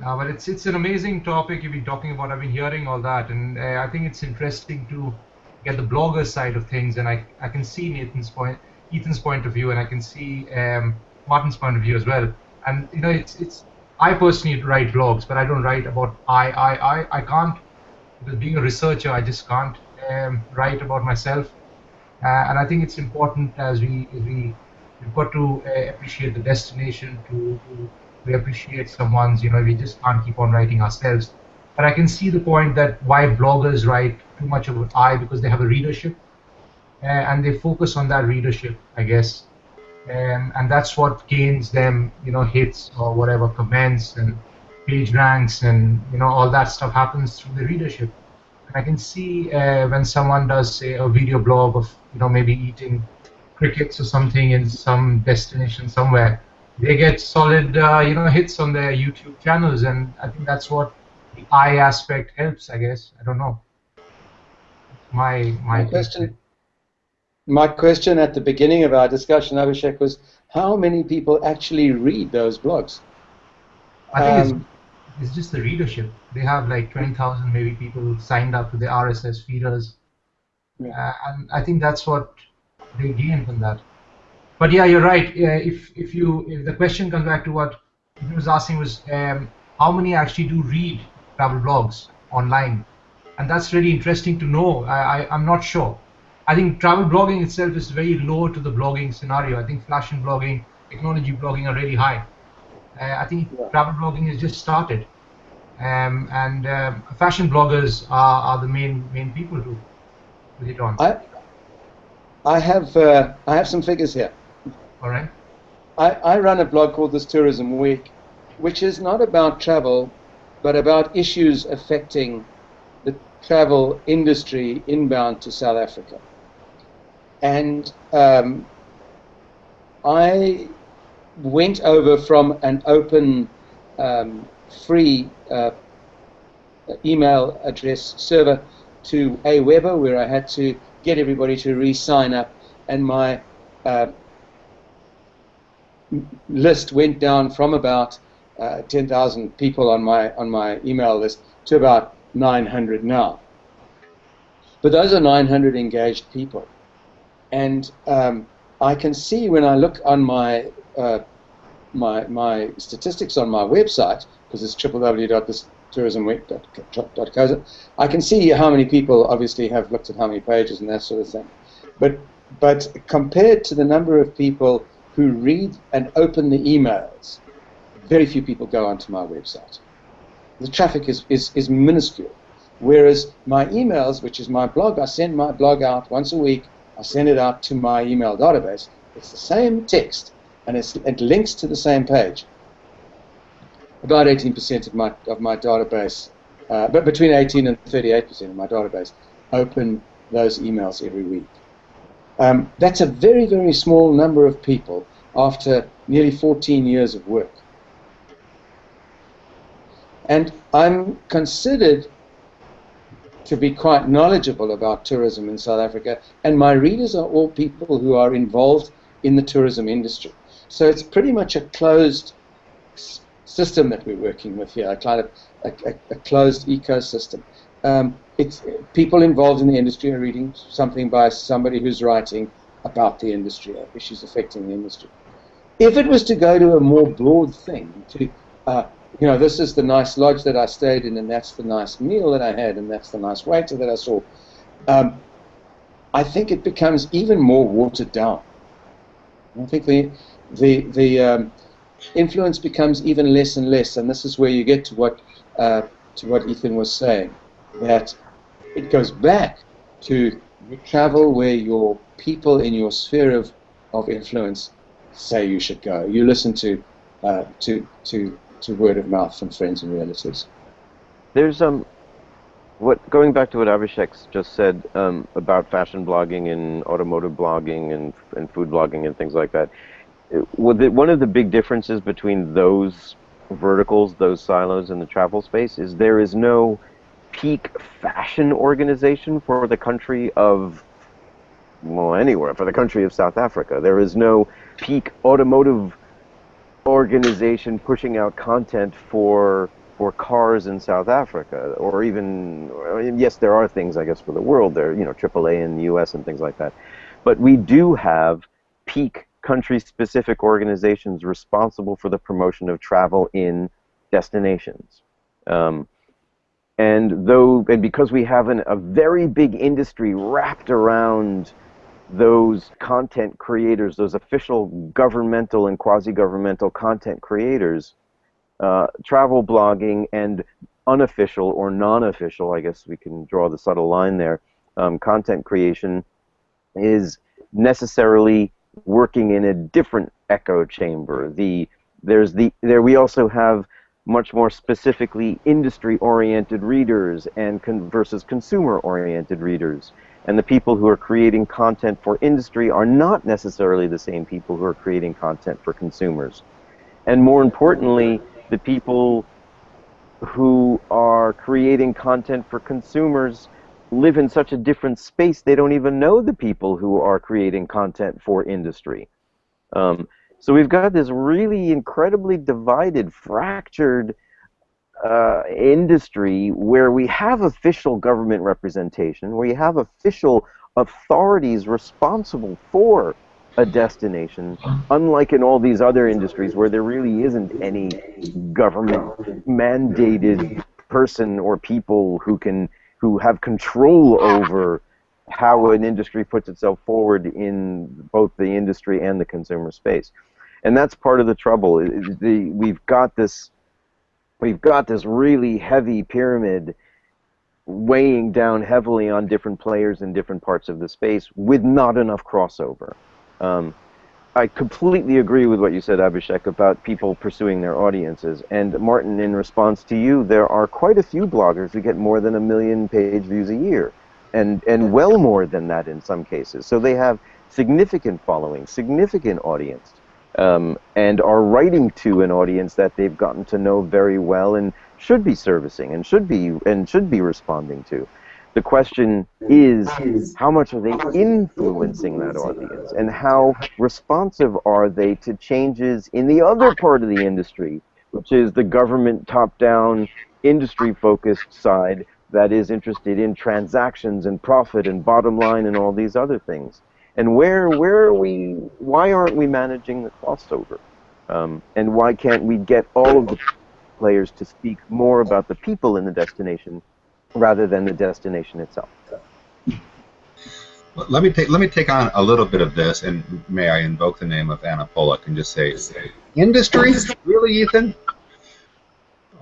No, but it's it's an amazing topic you've been talking about. I've been hearing all that, and uh, I think it's interesting to get the blogger side of things, and I I can see Nathan's point, Ethan's point of view, and I can see um, Martin's point of view as well. And you know, it's it's I personally write blogs, but I don't write about I I I I can't because being a researcher, I just can't um, write about myself. Uh, and I think it's important as we as we we've got to uh, appreciate the destination to, to we appreciate someone's you know we just can't keep on writing ourselves but i can see the point that why bloggers write too much of an i because they have a readership. Uh, and they focus on that readership i guess. Um, and that's what gains them you know hits or whatever comments and page ranks and you know all that stuff happens through the readership. And I can see uh, when someone does say a video blog of you know maybe eating crickets or something in some destination somewhere, they get solid uh, you know hits on their YouTube channels, and I think that's what the I aspect helps. I guess I don't know. My my, my question. My question at the beginning of our discussion, Abhishek, was how many people actually read those blogs? I think um, it's just the readership. They have like 20,000 maybe people signed up to the RSS feeders. Yeah. Uh, and I think that's what they gain from that. But yeah, you're right. Uh, if if you if the question comes back to what he was asking was um, how many actually do read travel blogs online, and that's really interesting to know. I, I I'm not sure. I think travel blogging itself is very low to the blogging scenario. I think fashion blogging, technology blogging are really high. Uh, I think yeah. travel blogging has just started, um, and uh, fashion bloggers are, are the main main people who put it on. I I have uh, I have some figures here. All right. I, I run a blog called This Tourism Week, which is not about travel, but about issues affecting the travel industry inbound to South Africa. And um, I went over from an open um, free uh, email address server to Aweber, where I had to get everybody to re-sign up, and my uh, list went down from about uh, 10,000 people on my on my email list to about 900 now. But those are 900 engaged people, and um, I can see when I look on my uh, my my statistics on my website because it's www.thisTourismWeek.co. I can see how many people obviously have looked at how many pages and that sort of thing, but but compared to the number of people who read and open the emails, very few people go onto my website. The traffic is, is, is minuscule. Whereas my emails, which is my blog, I send my blog out once a week. I send it out to my email database. It's the same text, and it links to the same page. About 18% of my of my database, uh, but between 18 and 38% of my database open those emails every week. Um, that's a very, very small number of people after nearly 14 years of work. And I'm considered to be quite knowledgeable about tourism in South Africa, and my readers are all people who are involved in the tourism industry. So it's pretty much a closed system that we're working with here, a kind of a, a, a closed ecosystem. Um, it's people involved in the industry are reading something by somebody who's writing about the industry, or issues affecting the industry. If it was to go to a more broad thing, to uh, you know, this is the nice lodge that I stayed in, and that's the nice meal that I had, and that's the nice waiter that I saw. Um, I think it becomes even more watered down. I think the the the um, influence becomes even less and less, and this is where you get to what uh, to what Ethan was saying, that it goes back to travel where your people in your sphere of, of influence say you should go. You listen to uh, to to to word of mouth from friends and relatives. There's um, what going back to what Abhishek just said um, about fashion blogging and automotive blogging and and food blogging and things like that. one of the big differences between those verticals, those silos in the travel space, is there is no peak fashion organization for the country of well anywhere for the country of South Africa. There is no peak automotive organization pushing out content for for cars in South Africa, or even yes, there are things I guess for the world. There, you know, AAA in the U.S. and things like that. But we do have peak country-specific organizations responsible for the promotion of travel in destinations. Um, and though, and because we have an, a very big industry wrapped around those content creators, those official governmental and quasi-governmental content creators, uh, travel blogging and unofficial or non-official, I guess we can draw the subtle line there, um, content creation is necessarily working in a different echo chamber. The there's the there we also have much more specifically industry-oriented readers and con versus consumer-oriented readers and the people who are creating content for industry are not necessarily the same people who are creating content for consumers. And more importantly, the people who are creating content for consumers live in such a different space they don't even know the people who are creating content for industry. Um, so we've got this really incredibly divided, fractured uh, industry where we have official government representation, where you have official authorities responsible for a destination, unlike in all these other industries where there really isn't any government mandated person or people who can who have control over how an industry puts itself forward in both the industry and the consumer space. And that's part of the trouble. The, we've got this we've got this really heavy pyramid weighing down heavily on different players in different parts of the space with not enough crossover. Um, I completely agree with what you said, Abhishek, about people pursuing their audiences. And Martin, in response to you, there are quite a few bloggers who get more than a million page views a year, and and well more than that in some cases. So they have significant following, significant audience. Um, and are writing to an audience that they've gotten to know very well and should be servicing and should be and should be responding to. The question is, how much are they influencing that audience, and how responsive are they to changes in the other part of the industry, which is the government top-down, industry-focused side that is interested in transactions and profit and bottom line and all these other things. And where where are we? Why aren't we managing the crossover? Um, and why can't we get all of the players to speak more about the people in the destination rather than the destination itself. Let me take let me take on a little bit of this, and may I invoke the name of Anna Pollock and just say, industry, really, Ethan?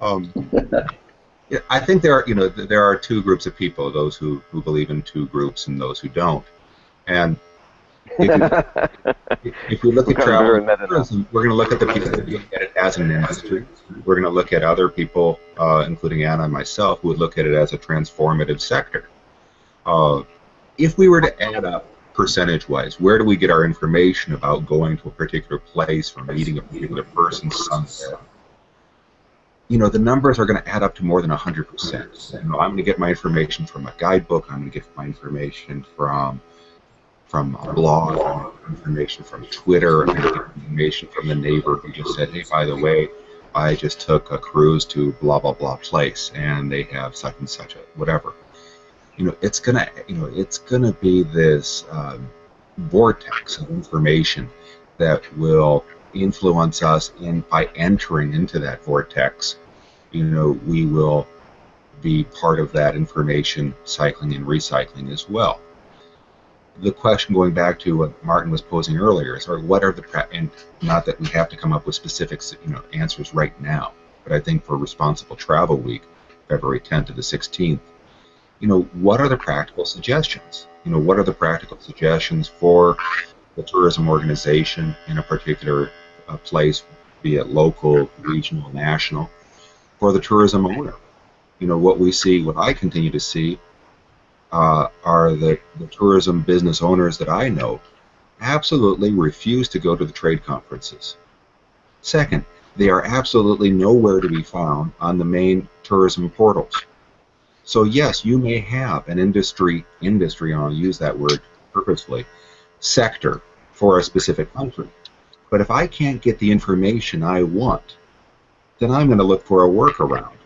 Um, I think there are you know there are two groups of people: those who who believe in two groups and those who don't. And if, you, if we look at travel tourism, we're going to look at the people that look at it as an industry. We're going to look at other people, uh, including Anna and myself, who would look at it as a transformative sector. Uh, if we were to add up percentage-wise, where do we get our information about going to a particular place or meeting a particular person somewhere? You know, the numbers are going to add up to more than 100%. You know, I'm going to get my information from a guidebook. I'm going to get my information from from a blog, information from Twitter, information from the neighbor who just said, hey, by the way, I just took a cruise to blah blah blah place, and they have such and such a whatever. You know, it's gonna, you know, it's gonna be this um, vortex of information that will influence us, and by entering into that vortex, you know, we will be part of that information cycling and recycling as well the question going back to what Martin was posing earlier is, or what are the and not that we have to come up with specific you know answers right now, but I think for Responsible Travel Week, February 10th to the 16th, you know, what are the practical suggestions? You know, what are the practical suggestions for the tourism organization in a particular uh, place, be it local, regional, national, for the tourism owner? You know, what we see, what I continue to see uh, are the, the tourism business owners that I know absolutely refuse to go to the trade conferences. Second, they are absolutely nowhere to be found on the main tourism portals. So yes, you may have an industry, industry, and I'll use that word purposefully, sector for a specific country. But if I can't get the information I want, then I'm going to look for a workaround.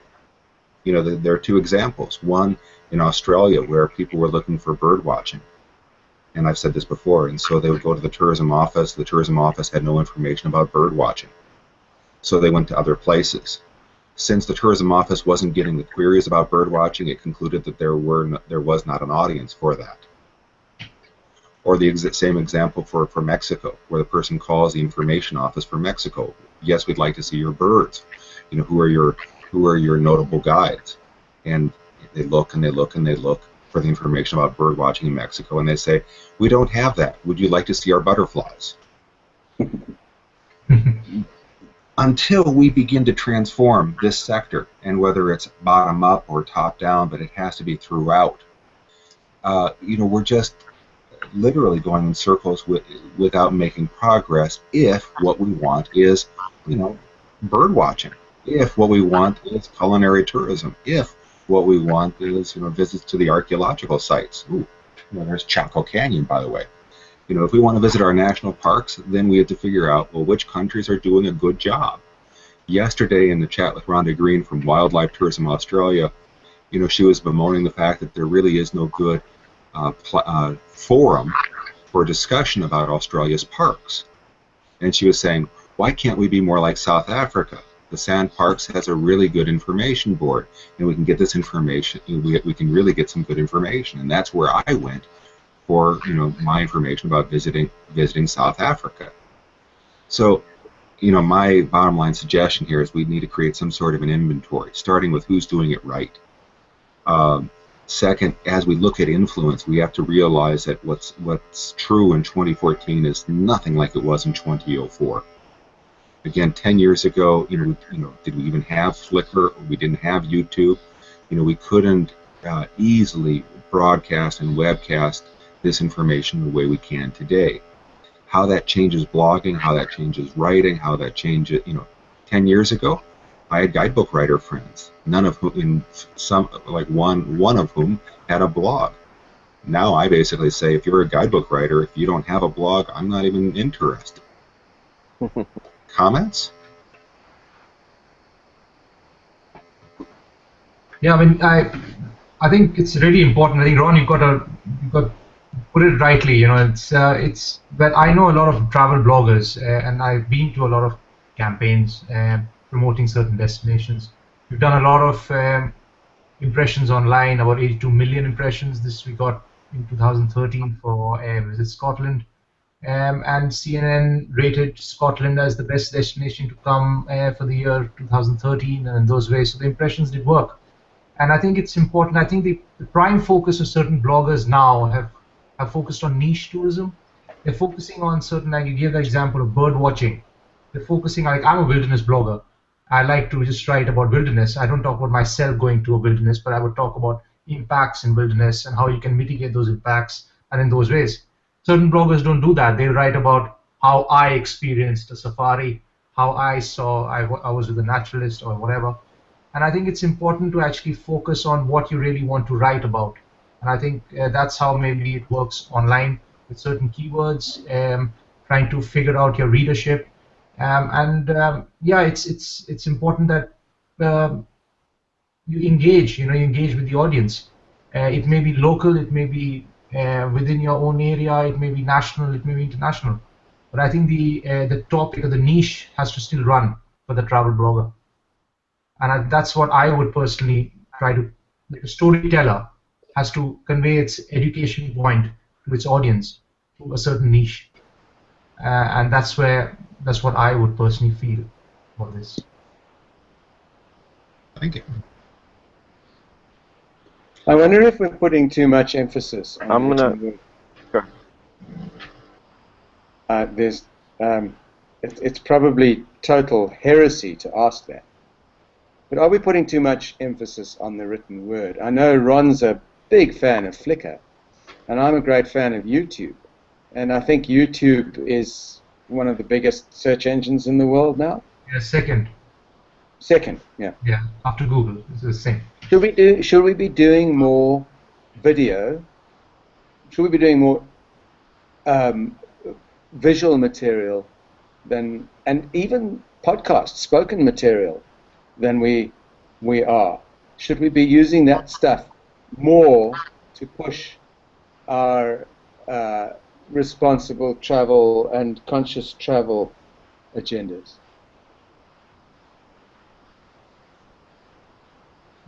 You know, there are two examples. One in Australia where people were looking for bird watching. And I've said this before, and so they would go to the tourism office. The tourism office had no information about bird watching. So they went to other places. Since the tourism office wasn't getting the queries about bird watching, it concluded that there were no, there was not an audience for that. Or the ex same example for, for Mexico, where the person calls the information office for Mexico. Yes, we'd like to see your birds. You know, who are your who are your notable guides? And they look and they look and they look for the information about bird watching in Mexico, and they say, "We don't have that. Would you like to see our butterflies?" Until we begin to transform this sector, and whether it's bottom up or top down, but it has to be throughout. Uh, you know, we're just literally going in circles with, without making progress. If what we want is, you know, bird watching. If what we want is culinary tourism. If what we want is you know visits to the archaeological sites. Ooh, know, there's Chaco Canyon, by the way. You know, if we want to visit our national parks, then we have to figure out well which countries are doing a good job. Yesterday in the chat with Ronda Green from Wildlife Tourism Australia, you know, she was bemoaning the fact that there really is no good uh, uh, forum for discussion about Australia's parks. And she was saying, why can't we be more like South Africa? The SANParks has a really good information board, and we can get this information. We, we can really get some good information, and that's where I went for you know my information about visiting visiting South Africa. So, you know, my bottom line suggestion here is we need to create some sort of an inventory, starting with who's doing it right. Um, second, as we look at influence, we have to realize that what's what's true in 2014 is nothing like it was in 2004 again, 10 years ago, you know, you know, did we even have Flickr? We didn't have YouTube. You know, we couldn't uh, easily broadcast and webcast this information the way we can today. how that changes blogging, how that changes writing, how that changes, you know, 10 years ago, I had guidebook writer friends, none of whom, in some, like one, one of whom had a blog. Now I basically say, if you're a guidebook writer, if you don't have a blog, I'm not even interested. Comments? Yeah, I mean, I, I think it's really important. I think Ron, you've got to, you've got put it rightly. You know, it's, uh, it's. But I know a lot of travel bloggers, uh, and I've been to a lot of campaigns uh, promoting certain destinations. We've done a lot of um, impressions online, about 82 million impressions. This we got in 2013 for uh, Visit Scotland. Um, and CNN rated Scotland as the best destination to come uh, for the year 2013, and in those ways, so the impressions did work. And I think it's important. I think the, the prime focus of certain bloggers now have, have focused on niche tourism. They're focusing on certain, like you gave the example of bird watching. They're focusing, like I'm a wilderness blogger. I like to just write about wilderness. I don't talk about myself going to a wilderness, but I would talk about impacts in wilderness and how you can mitigate those impacts and in those ways. Certain bloggers don't do that. They write about how I experienced a safari, how I saw, I, I was with a naturalist or whatever. And I think it's important to actually focus on what you really want to write about. And I think uh, that's how maybe it works online with certain keywords, um, trying to figure out your readership. Um, and um, yeah, it's it's it's important that um, you engage. You know, you engage with the audience. Uh, it may be local, it may be uh, within your own area, it may be national, it may be international. But I think the uh, the topic or the niche has to still run for the travel blogger and I, that's what I would personally try to. Like a storyteller has to convey its education point to its audience to a certain niche, uh, and that's where that's what I would personally feel for this. Thank you. I wonder if we're putting too much emphasis. On I'm gonna- Sure. Uh, there's, um, it, it's probably total heresy to ask that. But are we putting too much emphasis on the written word? I know Ron's a big fan of Flickr, and I'm a great fan of YouTube. And I think YouTube is one of the biggest search engines in the world now. Yeah, second, Second, yeah. yeah, after Google, it's the same. Should we do? Should we be doing more video? Should we be doing more um, visual material than, and even podcast, spoken material than we we are? Should we be using that stuff more to push our uh, responsible travel and conscious travel agendas?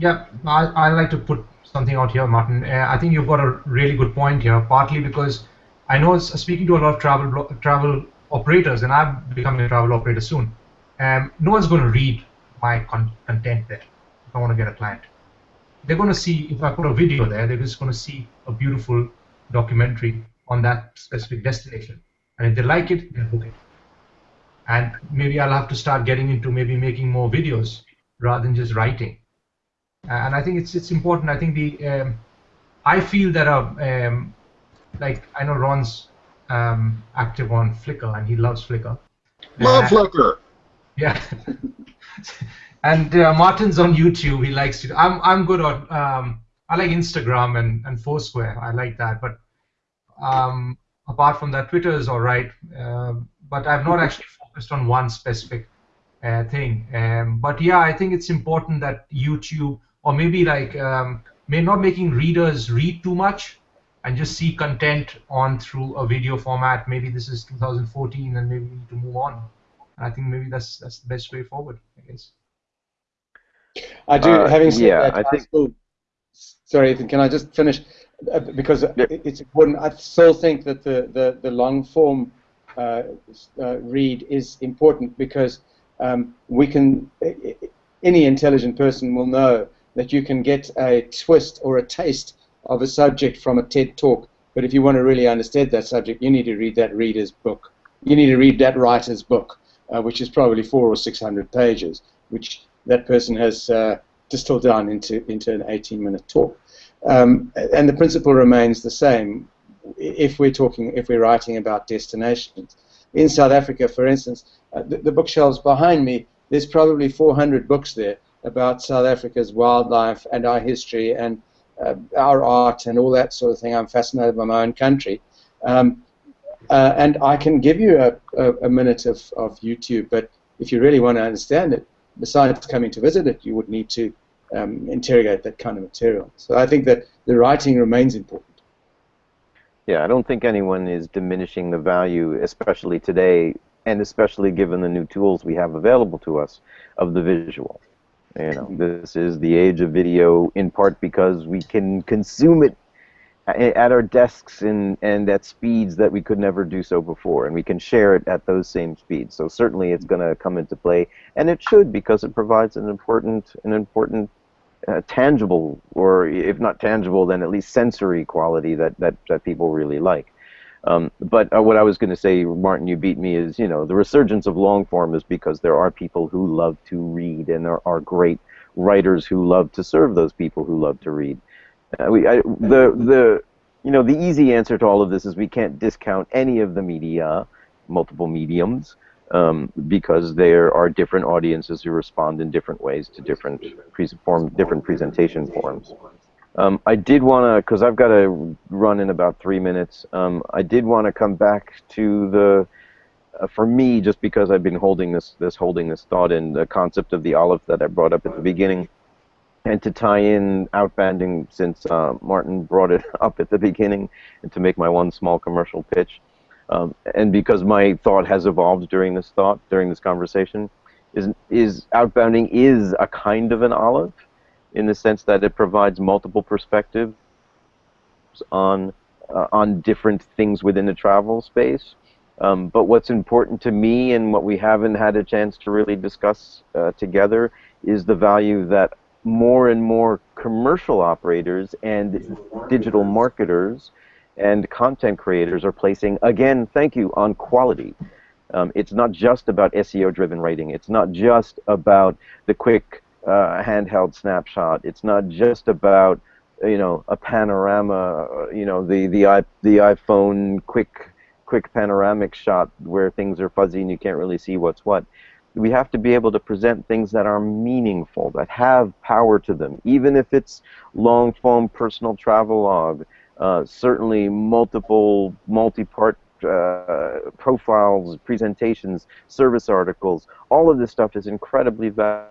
Yeah, I, I like to put something out here, Martin. Uh, I think you've got a really good point here, partly because I know speaking to a lot of travel travel operators, and I'm becoming a travel operator soon. Um, no one's going to read my con- content there if I want to get a client. They're going to see if I put a video there, they're just going to see a beautiful documentary on that specific destination, and if they like it, they'll book it. And maybe I'll have to start getting into maybe making more videos rather than just writing and I think it's it's important. I think the um, I feel that uh, um, like I know Ron's um, active on Flickr and he loves Flickr. Love Uh, Flickr. Yeah. and uh, Martin's on YouTube. He likes to. I'm I'm good on. Um, I like Instagram and and Foursquare. I like that. But um, apart from that, Twitter is all right. Um, but I've not actually focused on one specific uh, thing. Um, but yeah, I think it's important that YouTube or maybe like um, may not making readers read too much and just see content on through a video format. Maybe this is 2014 and maybe we need to move on. And I think maybe that's that's the best way forward. I guess. I do. Uh, having said yeah, that, I think- still, sorry, Ethan, can I just finish? Uh, because Yeah. it's important. I still think that the, the, the long form uh, uh, read is important because um, we can, any intelligent person will know that you can get a twist or a taste of a subject from a TED talk. But if you want to really understand that subject, you need to read that reader's book. You need to read that writer's book, uh, which is probably four or six hundred pages, which that person has uh, distilled down into into an 18-minute talk. Um, and the principle remains the same. if we're talking, if we're writing about destinations. In South Africa, for instance, uh, the, the bookshelves behind me, there's probably 400 books there about South Africa's wildlife and our history and uh, our art and all that sort of thing. I'm fascinated by my own country. Um, uh, and I can give you a, a, a, minute of, of YouTube, but if you really want to understand it, besides coming to visit it, you would need to um, interrogate that kind of material. So I think that the writing remains important. Yeah, I don't think anyone is diminishing the value, especially today, and especially given the new tools we have available to us, of the visual. You know, this is the age of video in part because we can consume it at our desks and, and at speeds that we could never do so before, and we can share it at those same speeds. So certainly it's going to come into play, and it should because it provides an important an important uh, tangible, or if not tangible, then at least sensory quality that that, that people really like. Um, but uh, what I was going to say, Martin, you beat me, is you know the resurgence of long form is because there are people who love to read, and there are great writers who love to serve those people who love to read. Uh, we, I, the the you know the easy answer to all of this is we can't discount any of the media, multiple mediums, um, because there are different audiences who respond in different ways to different pre- form, different presentation forms. Um, I did want to, because I've got to run in about three minutes. Um, I did want to come back to the, uh, for me, just because I've been holding this, this holding this thought in the concept of the Aleph that I brought up at the beginning, and to tie in outbounding since uh, Martin brought it up at the beginning, and to make my one small commercial pitch, um, and because my thought has evolved during this thought, during this conversation, is is outbounding is a kind of an Aleph in the sense that it provides multiple perspectives on uh, on different things within the travel space. Um, but what's important to me and what we haven't had a chance to really discuss uh, together is the value that more and more commercial operators and digital marketers and content creators are placing, again, thank you, on quality. Um, it's not just about SEO driven writing. It's not just about the quick uh, handheld snapshot. It's not just about you know a panorama. You know the the the iPhone quick quick panoramic shot where things are fuzzy and you can't really see what's what. We have to be able to present things that are meaningful, that have power to them, even if it's long form personal travelogue. Uh, certainly, multiple multi-part uh, profiles, presentations, service articles. All of this stuff is incredibly valuable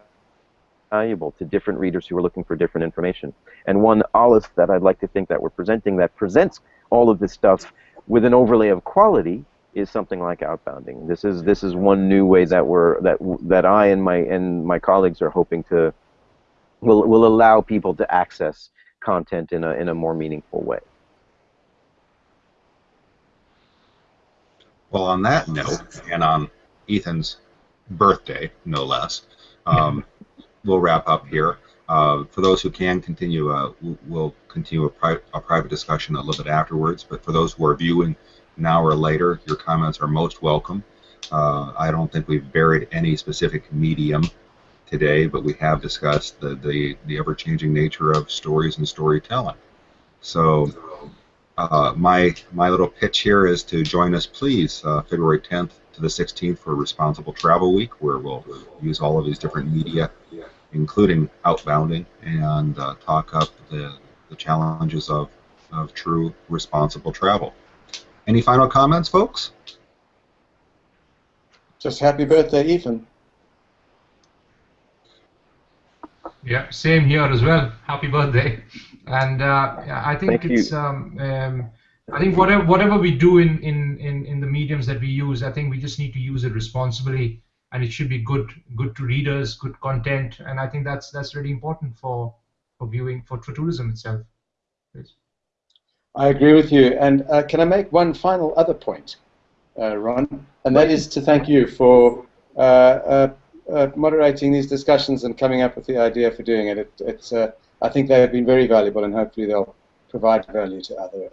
valuable to different readers who are looking for different information. And one Aleph that I'd like to think that we're presenting that presents all of this stuff with an overlay of quality is something like outbounding. This is this is one new way that we're that that I and my and my colleagues are hoping to will will allow people to access content in a in a more meaningful way. Well, on that note, and on Ethan's birthday, no less, um, we'll wrap up here. Uh, for those who can continue, uh, we'll continue a, pri a, private discussion a little bit afterwards. But for those who are viewing an hour later, your comments are most welcome. Uh, I don't think we've buried any specific medium today, but we have discussed the, the, the ever-changing nature of stories and storytelling. So uh, my my little pitch here is to join us, please, uh, February 10th to the 16th for Responsible Travel Week, where we'll use all of these different media including outbounding, and uh, talk up the, the challenges of, of true responsible travel. Any final comments, folks? Just happy birthday, Ethan. Yeah, same here as well. Happy birthday. And uh, I think Thank it's um, um, I think whatever whatever we do in, in, in, in the mediums that we use, I think we just need to use it responsibly and it should be good good to readers, good content, and I think that's that's really important for for viewing for, tourism itself. I agree with you, and uh, can I make one final other point, uh, Ron? And that is to thank you for uh, uh, uh moderating these discussions and coming up with the idea for doing it. it it's uh, I think they have been very valuable, and hopefully they'll provide value to other.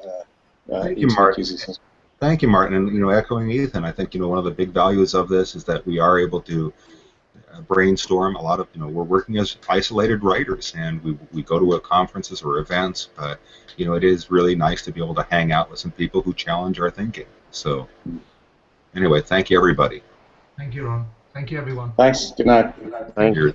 Thank you, Mark. Users. Thank you, Martin. And you know, echoing Ethan, I think you know one of the big values of this is that we are able to uh, brainstorm. A lot of you know we're working as isolated writers, and we we go to conferences or events, but you know it is really nice to be able to hang out with some people who challenge our thinking. So anyway, thank you everybody. Thank you, Ron. Thank you, everyone. Thanks. Good night. good night. Thank you. You're-